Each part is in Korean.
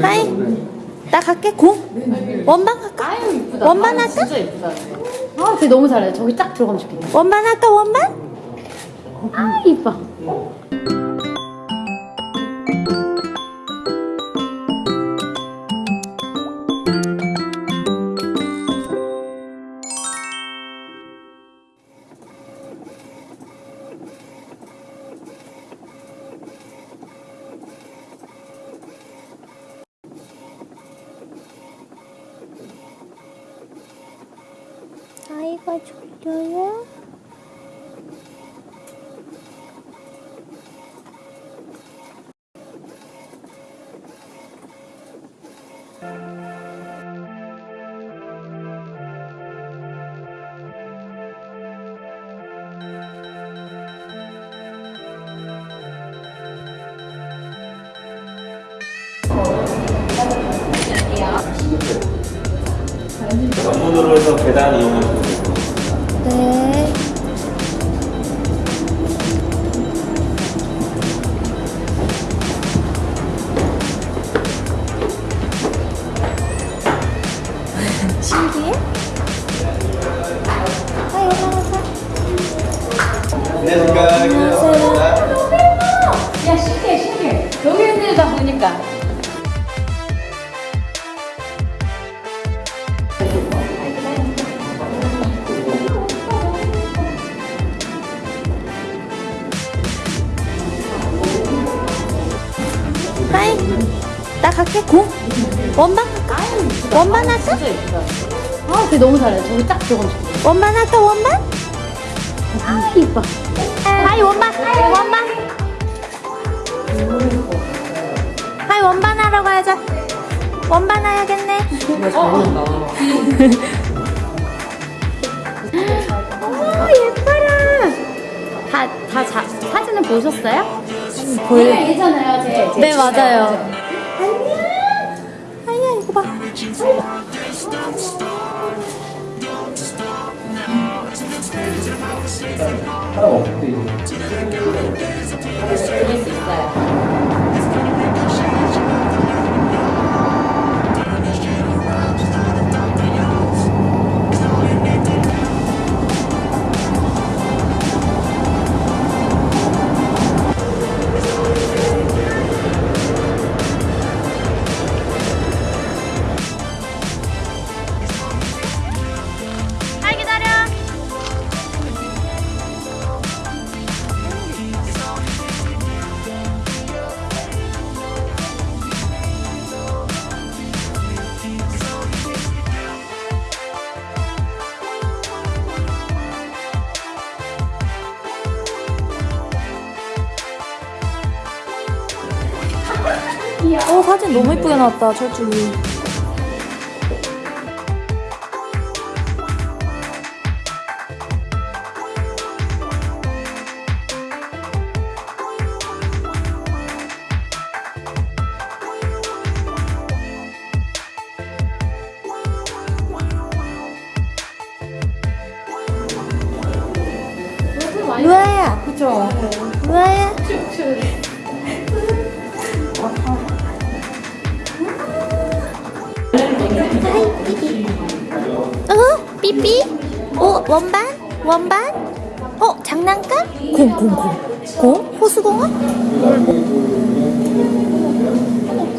하이 나 갈게 고 원반 갈까? 아유 이쁘다. 원반 아, 할까? 진짜 이쁘다. 아, 쟤 너무 잘해. 저기 딱 들어가면 좋겠다. 원반 할까 원반? 아, 이뻐. 아이가 졸려요? 전문으로 해서 계단 됩니다. 네 신기해? 아이 올라가자 안녕하 나 갈게 고 원반 갈까? 원반 할까? 아, 쟤 너무 잘해. 저기 딱 좋겠다. 원반 할까 원반? 아, 이뻐. 하이 원반 원반 하이 원반 하러 가자 원반 해야겠네 아, 예뻐라. 다, 다 자, 사진을 보셨어요? 보여 네, 제. 네 맞아요 이거 봐 이길 수 있어요. 어 사진 너무 예쁘게 나왔다 철쭉이. 루아야! 그쵸. 루아야! 어? 삐삐? 어? 원반? 원반? 어? 장난감? 공, 공, 공. 공? 호수공원?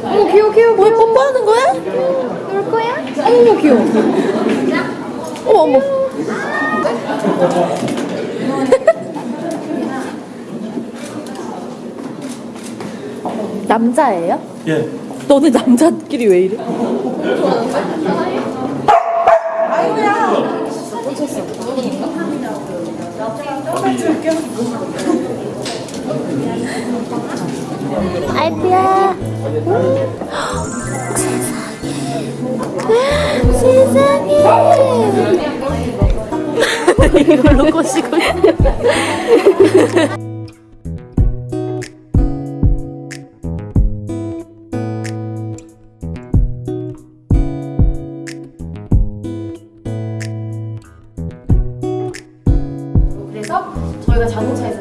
어머, 귀여워, 귀여워. 뭘 뽀뽀하는 거야? 놀 거야? 어머, 귀여워. 어머, 어머. 남자예요? 예. 너네 남자끼리 왜 이래? 알피야. 세상에. 세상에. 이걸로 꼬시고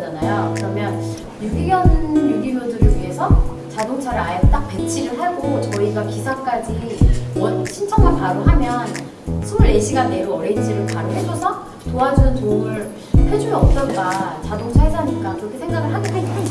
서잖아요. 그러면 유기견 유기묘들을 위해서 자동차를 아예 딱 배- 배치를 하고 저희가 기사까지 원- 신청만 바로 하면 24시간 내로 어레인지를 바로 해줘서 도와주는 도움을 해주면 어떨까 자동차 회사니까 그렇게 생각을 하게 하